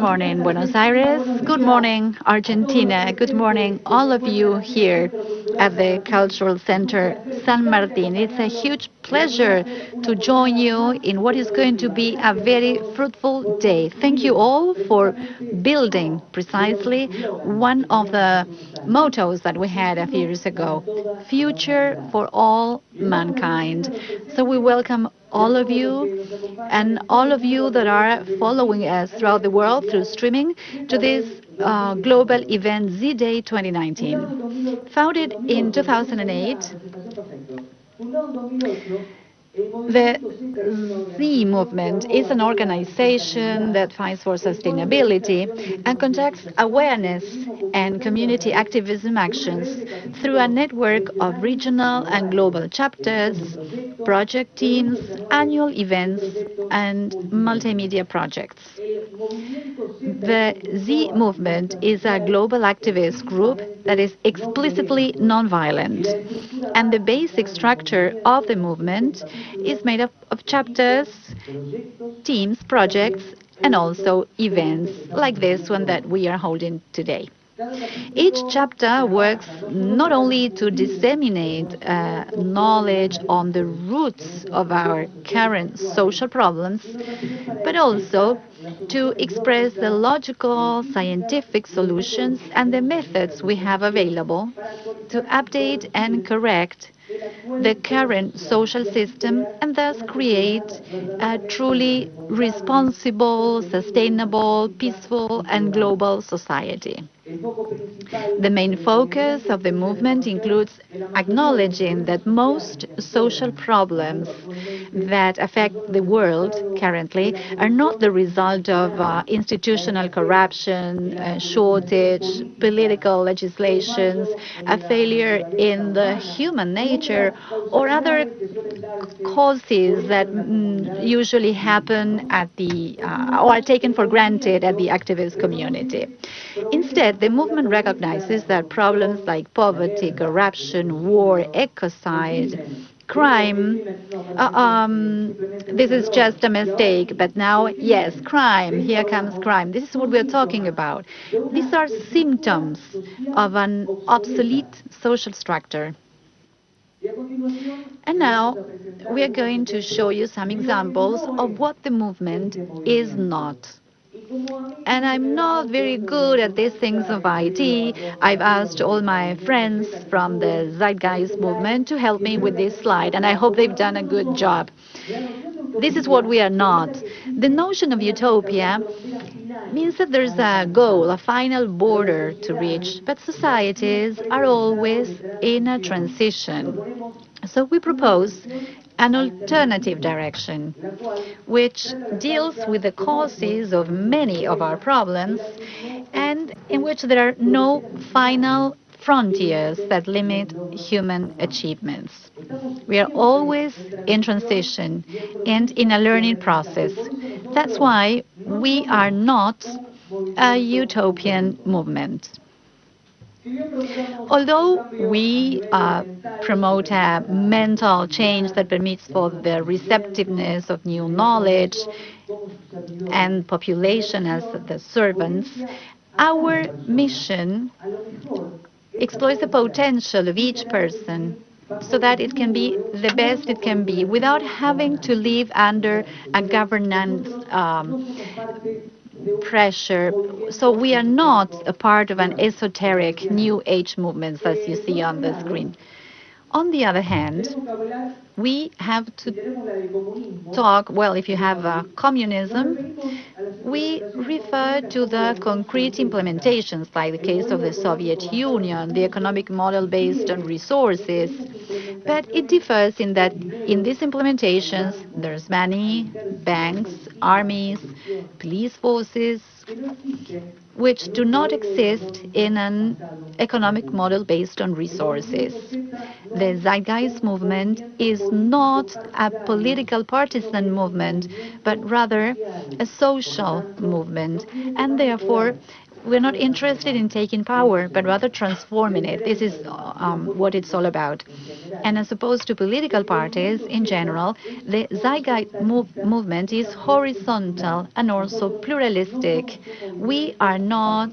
Good morning, Buenos Aires. Good morning, Argentina. Good morning, all of you here at the Cultural Center San Martin. It's a huge pleasure to join you in what is going to be a very fruitful day. Thank you all for building precisely one of the mottos that we had a few years ago, future for all mankind. So we welcome all of you and all of you that are following us throughout the world through streaming to this uh, global event Z-Day 2019. Founded in 2008, the Z movement is an organization that fights for sustainability and conducts awareness and community activism actions through a network of regional and global chapters, project teams, annual events, and multimedia projects. The Z movement is a global activist group that is explicitly nonviolent, and the basic structure of the movement is made up of chapters, teams, projects, and also events like this one that we are holding today. Each chapter works not only to disseminate uh, knowledge on the roots of our current social problems, but also to express the logical, scientific solutions and the methods we have available to update and correct the current social system and thus create a truly responsible, sustainable, peaceful and global society. The main focus of the movement includes acknowledging that most social problems that affect the world currently are not the result of uh, institutional corruption, uh, shortage, political legislations, a failure in the human nature, or other causes that mm, usually happen at the uh, or are taken for granted at the activist community. Instead, the movement recognizes that problems like poverty, corruption, war, ecocide, crime, uh, um, this is just a mistake, but now, yes, crime, here comes crime. This is what we're talking about. These are symptoms of an obsolete social structure. And now we are going to show you some examples of what the movement is not. And I'm not very good at these things of IT. I've asked all my friends from the Zeitgeist movement to help me with this slide, and I hope they've done a good job. This is what we are not. The notion of utopia means that there's a goal, a final border to reach, but societies are always in a transition. So we propose an alternative direction, which deals with the causes of many of our problems and in which there are no final frontiers that limit human achievements. We are always in transition and in a learning process. That's why we are not a utopian movement. Although we uh, promote a mental change that permits for the receptiveness of new knowledge and population as the servants, our mission exploits the potential of each person so that it can be the best it can be without having to live under a governance um, pressure. So we are not a part of an esoteric new age movement as you see on the screen. On the other hand, we have to talk, well, if you have uh, communism, we refer to the concrete implementations, like the case of the Soviet Union, the economic model based on resources. But it differs in that in these implementations, there's money, banks, armies, police forces, which do not exist in an economic model based on resources. The Zeitgeist movement is not a political partisan movement, but rather a social movement, and therefore we're not interested in taking power, but rather transforming it. This is um, what it's all about. And as opposed to political parties in general, the Zeitgeist move movement is horizontal and also pluralistic. We are not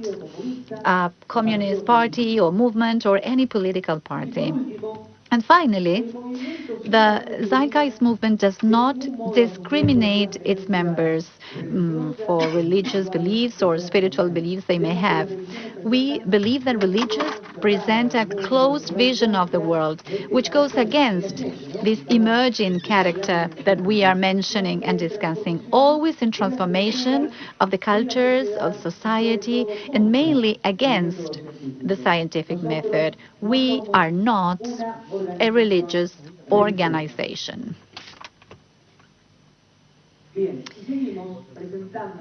a communist party or movement or any political party. And finally, the Zeitgeist movement does not discriminate its members um, for religious beliefs or spiritual beliefs they may have. We believe that religions present a closed vision of the world, which goes against this emerging character that we are mentioning and discussing, always in transformation of the cultures of society and mainly against the scientific method. We are not a religious organization.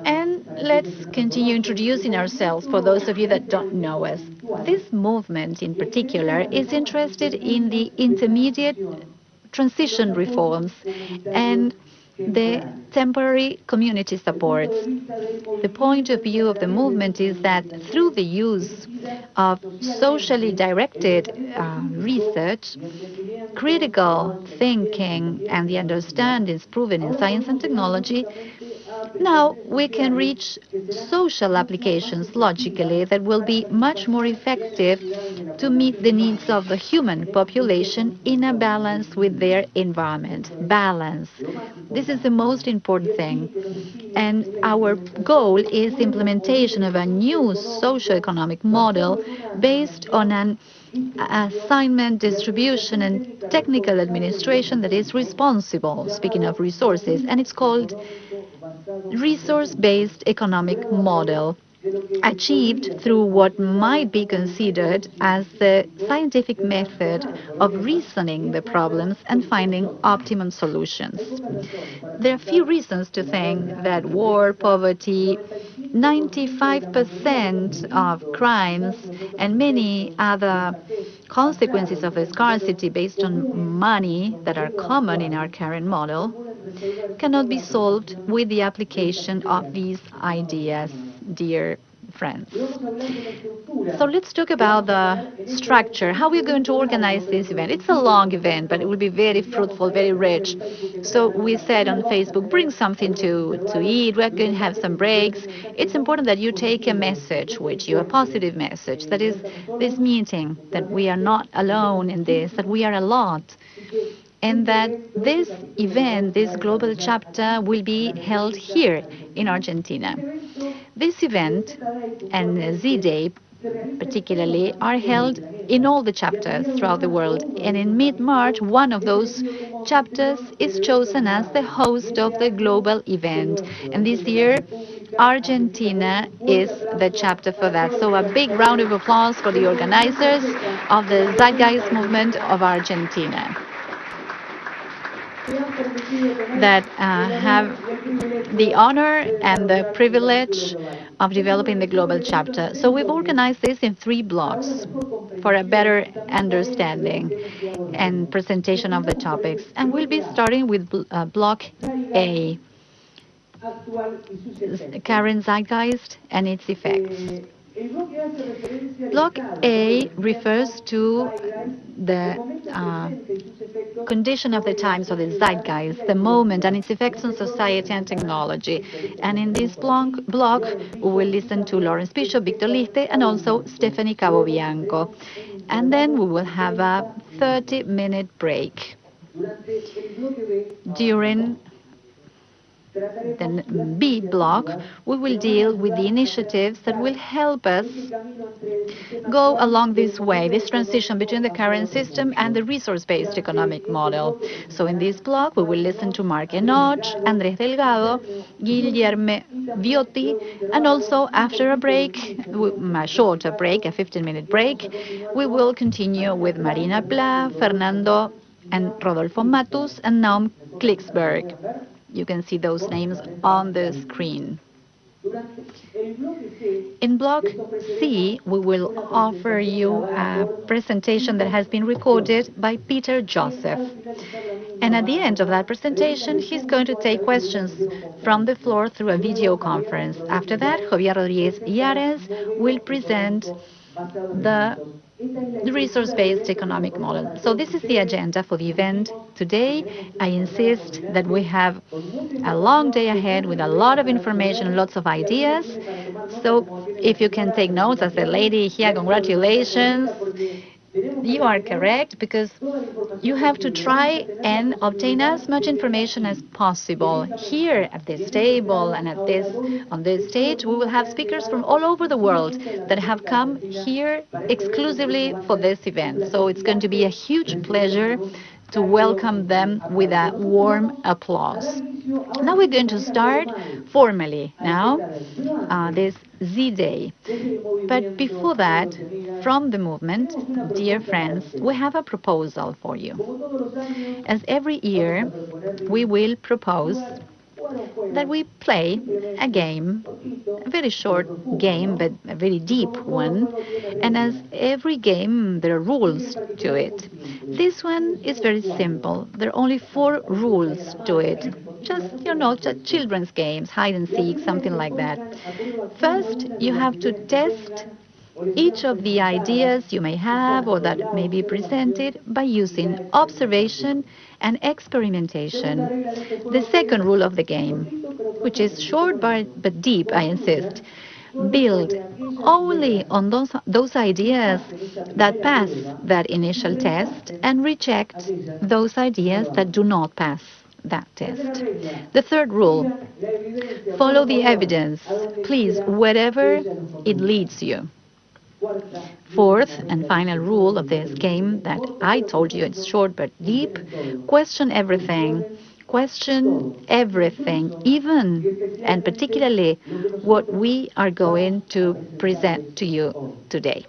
And let's continue introducing ourselves for those of you that don't know us. This movement in particular is interested in the intermediate transition reforms and the temporary community supports. The point of view of the movement is that through the use of socially directed uh, research, critical thinking and the understandings proven in science and technology, now we can reach social applications logically that will be much more effective to meet the needs of the human population in a balance with their environment. Balance. This is the most important thing. And our goal is implementation of a new socio-economic model based on an assignment, distribution, and technical administration that is responsible, speaking of resources, and it's called resource-based economic model achieved through what might be considered as the scientific method of reasoning the problems and finding optimum solutions. There are few reasons to think that war, poverty, 95% of crimes and many other consequences of scarcity based on money that are common in our current model cannot be solved with the application of these ideas, dear friends. So let's talk about the structure, how we're going to organize this event. It's a long event, but it will be very fruitful, very rich. So we said on Facebook, bring something to, to eat. We're going to have some breaks. It's important that you take a message with you, a positive message. That is this meeting, that we are not alone in this, that we are a lot and that this event, this global chapter, will be held here in Argentina. This event and Z-Day particularly are held in all the chapters throughout the world. And in mid-March, one of those chapters is chosen as the host of the global event. And this year, Argentina is the chapter for that. So a big round of applause for the organizers of the Zeitgeist Movement of Argentina that uh, have the honor and the privilege of developing the global chapter. So we've organized this in three blocks for a better understanding and presentation of the topics. And we'll be starting with uh, block A, current zeitgeist and its effects. Block A refers to the uh, condition of the times of the zeitgeist, the moment and its effects on society and technology. And in this block, block we will listen to Lawrence Bishop, Victor Lichte, and also Stephanie Capobianco. And then we will have a 30-minute break. During the B block, we will deal with the initiatives that will help us go along this way, this transition between the current system and the resource-based economic model. So in this block, we will listen to Mark Enoch, Andrés Delgado, Guillermo Viotti, and also after a break, a shorter break, a 15-minute break, we will continue with Marina Pla, Fernando and Rodolfo Matus, and Naum Klicksberg. You can see those names on the screen. In Block C, we will offer you a presentation that has been recorded by Peter Joseph. And at the end of that presentation, he's going to take questions from the floor through a video conference. After that, Javier Rodriguez Yares will present the resource-based economic model. So this is the agenda for the event today. I insist that we have a long day ahead with a lot of information, lots of ideas. So if you can take notes as a lady here, congratulations. You are correct because you have to try and obtain as much information as possible. Here at this table and at this on this stage, we will have speakers from all over the world that have come here exclusively for this event. So it's going to be a huge pleasure to welcome them with a warm applause. Now we're going to start formally now uh, this Z-Day. But before that, from the movement, dear friends, we have a proposal for you. As every year, we will propose that we play a game, a very short game, but a very deep one. And as every game, there are rules to it. This one is very simple. There are only four rules to it. Just, you know, just children's games, hide and seek, something like that. First, you have to test each of the ideas you may have or that may be presented by using observation and experimentation. The second rule of the game, which is short but, but deep, I insist, build only on those, those ideas that pass that initial test and reject those ideas that do not pass that test. The third rule, follow the evidence, please, wherever it leads you. Fourth and final rule of this game that I told you it's short but deep, question everything. Question everything, even and particularly what we are going to present to you today.